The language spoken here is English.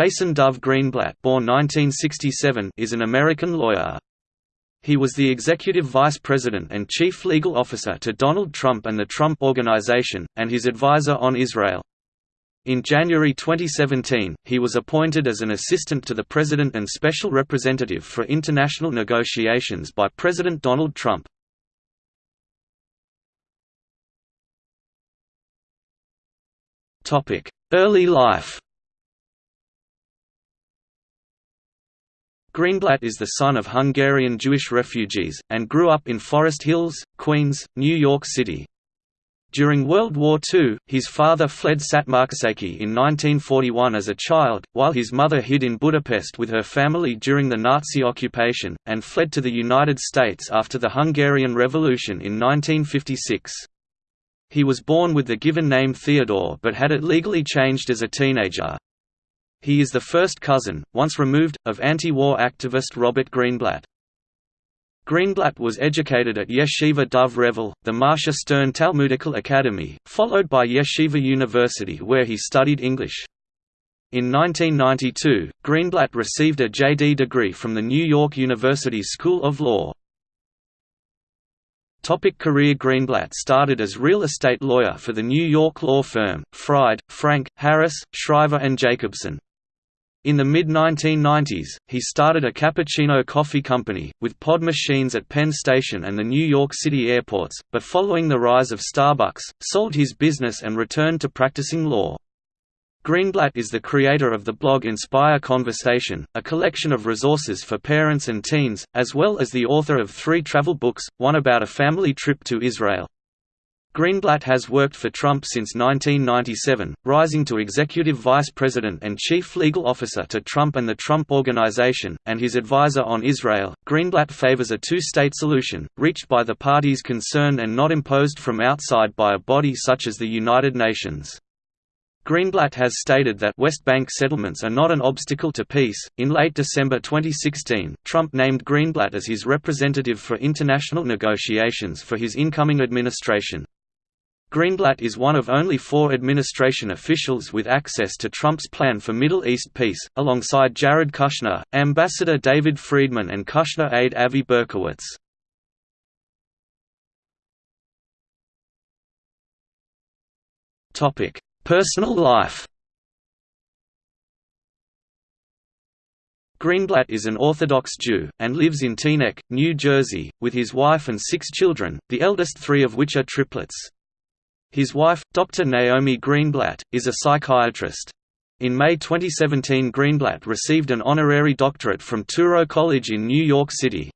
Jason Dov Greenblatt born 1967 is an American lawyer. He was the executive vice president and chief legal officer to Donald Trump and the Trump Organization, and his advisor on Israel. In January 2017, he was appointed as an assistant to the President and Special Representative for International Negotiations by President Donald Trump. Early life Greenblatt is the son of Hungarian Jewish refugees, and grew up in Forest Hills, Queens, New York City. During World War II, his father fled Szatmárkászéki in 1941 as a child, while his mother hid in Budapest with her family during the Nazi occupation, and fled to the United States after the Hungarian Revolution in 1956. He was born with the given name Theodore but had it legally changed as a teenager. He is the first cousin, once removed, of anti-war activist Robert Greenblatt. Greenblatt was educated at Yeshiva Dov Revel, the Marsha Stern Talmudical Academy, followed by Yeshiva University where he studied English. In 1992, Greenblatt received a JD degree from the New York University School of Law. Topic career Greenblatt started as real estate lawyer for the New York law firm, Fried, Frank, Harris, Shriver and Jacobson. In the mid-1990s, he started a cappuccino coffee company, with pod machines at Penn Station and the New York City airports, but following the rise of Starbucks, sold his business and returned to practicing law. Greenblatt is the creator of the blog Inspire Conversation, a collection of resources for parents and teens, as well as the author of three travel books, one about a family trip to Israel. Greenblatt has worked for Trump since 1997, rising to executive vice president and chief legal officer to Trump and the Trump Organization, and his advisor on Israel. Greenblatt favors a two state solution, reached by the parties concerned and not imposed from outside by a body such as the United Nations. Greenblatt has stated that West Bank settlements are not an obstacle to peace. In late December 2016, Trump named Greenblatt as his representative for international negotiations for his incoming administration. Greenblatt is one of only four administration officials with access to Trump's plan for Middle East peace, alongside Jared Kushner, Ambassador David Friedman and Kushner aide Avi Berkowitz. Personal life Greenblatt is an Orthodox Jew, and lives in Teaneck, New Jersey, with his wife and six children, the eldest three of which are triplets. His wife, Dr. Naomi Greenblatt, is a psychiatrist. In May 2017 Greenblatt received an honorary doctorate from Touro College in New York City.